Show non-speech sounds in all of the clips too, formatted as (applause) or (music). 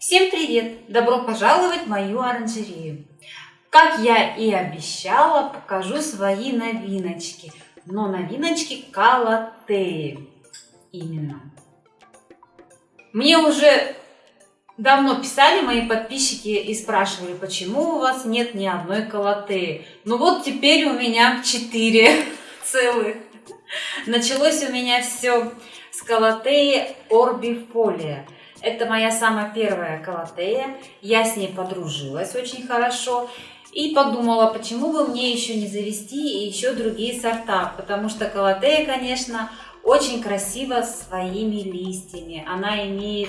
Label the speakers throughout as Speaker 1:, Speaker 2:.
Speaker 1: Всем привет! Добро пожаловать в мою оранжерею! Как я и обещала, покажу свои новиночки. Но новиночки Калатеи. Именно. Мне уже давно писали мои подписчики и спрашивали, почему у вас нет ни одной Калатеи. Ну вот теперь у меня четыре (laughs) целых. Началось у меня все с Калатеи Орбифолия. Это моя самая первая Калатея. Я с ней подружилась очень хорошо. И подумала, почему бы мне еще не завести еще другие сорта. Потому что Калатея, конечно, очень красива своими листьями. Она имеет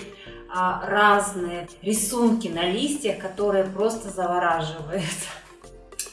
Speaker 1: а, разные рисунки на листьях, которые просто завораживают.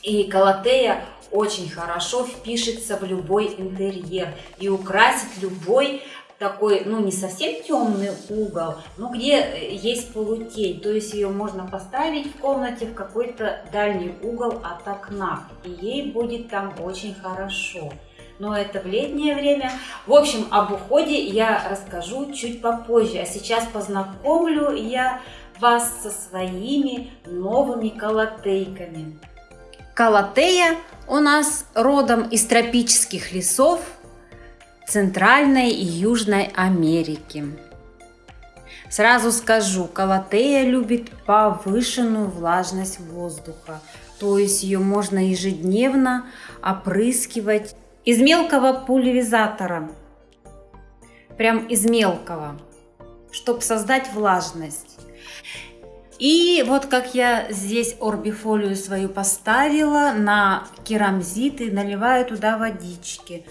Speaker 1: И Калатея очень хорошо впишется в любой интерьер и украсит любой такой, ну не совсем темный угол, но где есть полутень, то есть ее можно поставить в комнате в какой-то дальний угол от окна, и ей будет там очень хорошо. Но это в летнее время. В общем, об уходе я расскажу чуть попозже, а сейчас познакомлю я вас со своими новыми колотейками. Калатея у нас родом из тропических лесов Центральной и Южной Америки. Сразу скажу, Калатея любит повышенную влажность воздуха, то есть ее можно ежедневно опрыскивать из мелкого пульверизатора, прям из мелкого, чтобы создать влажность. И вот как я здесь орбифолию свою поставила на керамзит и наливаю туда водички.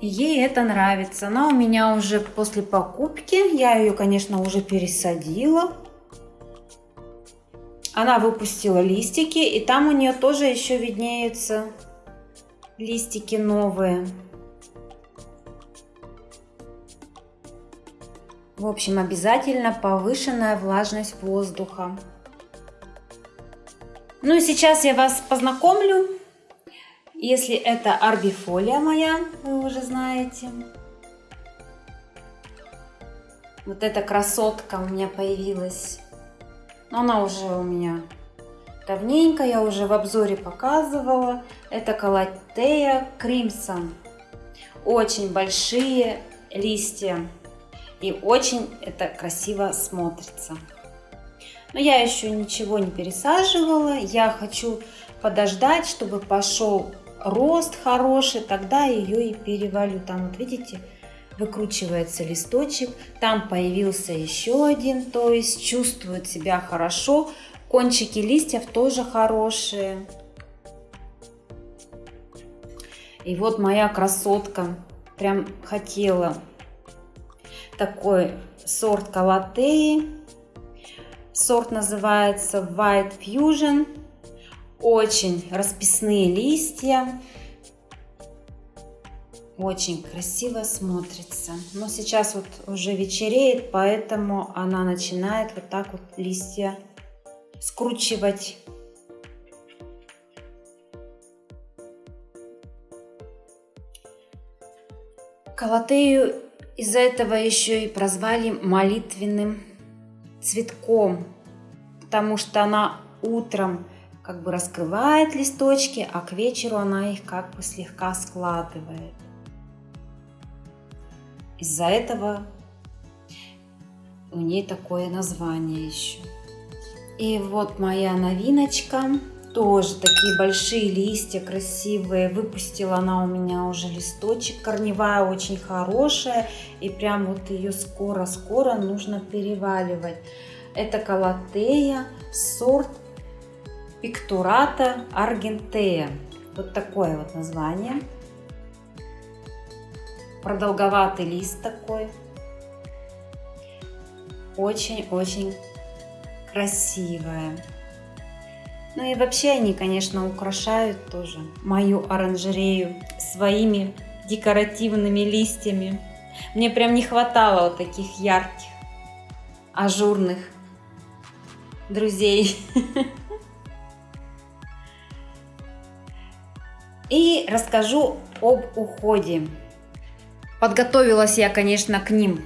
Speaker 1: Ей это нравится. Она у меня уже после покупки, я ее, конечно, уже пересадила. Она выпустила листики, и там у нее тоже еще виднеются листики новые. В общем, обязательно повышенная влажность воздуха. Ну и сейчас я вас познакомлю. Если это арбифолия моя, вы уже знаете. Вот эта красотка у меня появилась. Но она уже у меня давненько, я уже в обзоре показывала. Это Калатея Кримсон. Очень большие листья. И очень это красиво смотрится. Но я еще ничего не пересаживала. Я хочу подождать, чтобы пошел рост хороший. Тогда ее и перевалю. Там вот видите, выкручивается листочек. Там появился еще один. То есть чувствует себя хорошо. Кончики листьев тоже хорошие. И вот моя красотка прям хотела такой сорт калатеи. Сорт называется White Fusion. Очень расписные листья. Очень красиво смотрится. Но сейчас вот уже вечереет, поэтому она начинает вот так вот листья скручивать. Калатею из-за этого еще и прозвали молитвенным цветком, потому что она утром как бы раскрывает листочки, а к вечеру она их как бы слегка складывает. Из-за этого у ней такое название еще. И вот моя новиночка тоже такие большие листья красивые. Выпустила она у меня уже листочек. Корневая очень хорошая. И прям вот ее скоро-скоро нужно переваливать. Это калатея, сорт пиктурата аргентея. Вот такое вот название. Продолговатый лист такой. Очень-очень красивая. Ну и вообще они, конечно, украшают тоже мою оранжерею своими декоративными листьями. Мне прям не хватало вот таких ярких, ажурных друзей. (laughs) И расскажу об уходе. Подготовилась я, конечно, к ним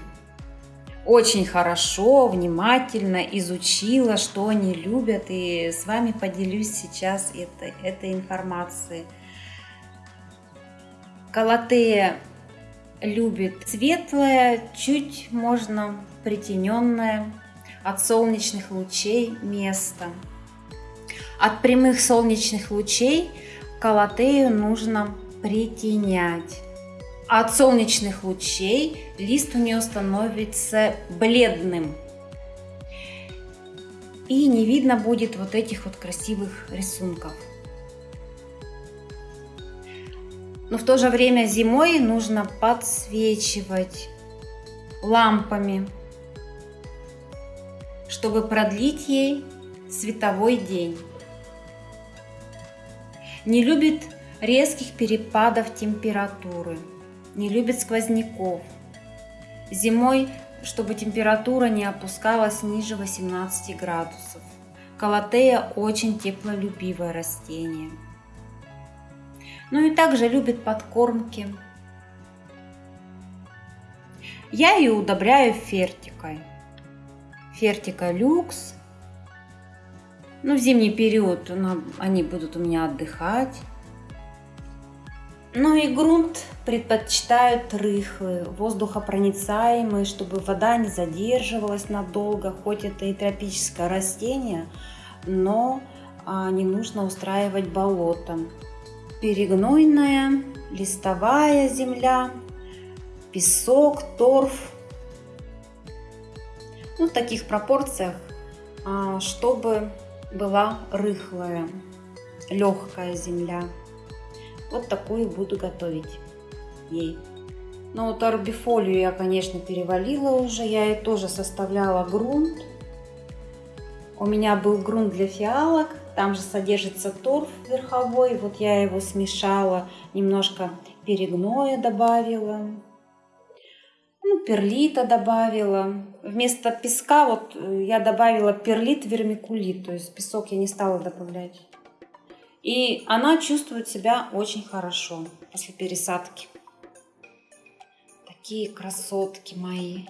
Speaker 1: очень хорошо, внимательно изучила, что они любят, и с вами поделюсь сейчас этой, этой информацией. Калатея любит светлое, чуть можно притененное от солнечных лучей место. От прямых солнечных лучей калатею нужно притенять. От солнечных лучей лист у нее становится бледным. И не видно будет вот этих вот красивых рисунков. Но в то же время зимой нужно подсвечивать лампами, чтобы продлить ей световой день. Не любит резких перепадов температуры, не любит сквозняков. Зимой, чтобы температура не опускалась ниже 18 градусов. Калатея очень теплолюбивое растение. Ну и также любит подкормки. Я ее удобряю фертикой. Фертика люкс. Ну, в зимний период они будут у меня отдыхать. Ну и грунт предпочитают рыхлый, воздухопроницаемый, чтобы вода не задерживалась надолго, хоть это и тропическое растение, но а, не нужно устраивать болотом перегнойная, листовая земля, песок, торф. Ну, в таких пропорциях, а, чтобы была рыхлая, легкая земля. Вот такую буду готовить ей. Ну вот арбифолию я, конечно, перевалила уже. Я ей тоже составляла грунт. У меня был грунт для фиалок. Там же содержится торф верховой. Вот я его смешала, немножко перегноя добавила. Перлита добавила. Вместо песка вот э, я добавила перлит, вермикулит. То есть песок я не стала добавлять. И она чувствует себя очень хорошо после пересадки. Такие красотки мои.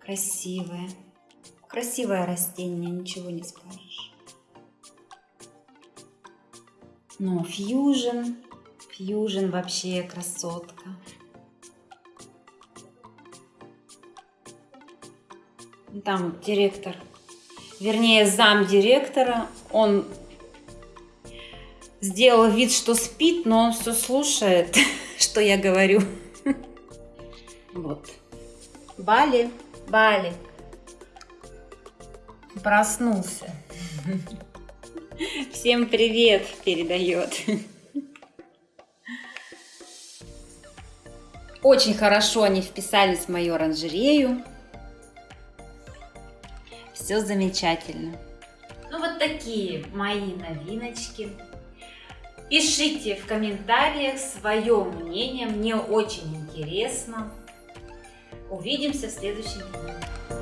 Speaker 1: Красивые. Красивое растение, ничего не скажешь. Но фьюжн, фьюжн вообще красотка. Там директор, вернее зам директора, он сделал вид, что спит, но он все слушает, (laughs) что я говорю. Вот. Бали, Бали. Проснулся. (laughs) Всем привет передает. Очень хорошо они вписались в мою оранжерею. Все замечательно. Ну вот такие мои новиночки. Пишите в комментариях свое мнение, мне очень интересно. Увидимся в следующем видео.